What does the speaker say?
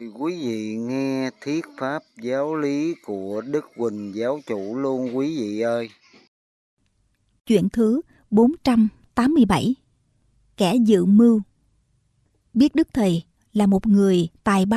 Quý vị nghe thuyết pháp giáo lý của Đức Huỳnh Giáo chủ luôn, quý vị ơi. Chuyện thứ 487 Kẻ dự mưu Biết Đức Thầy là một người tài ba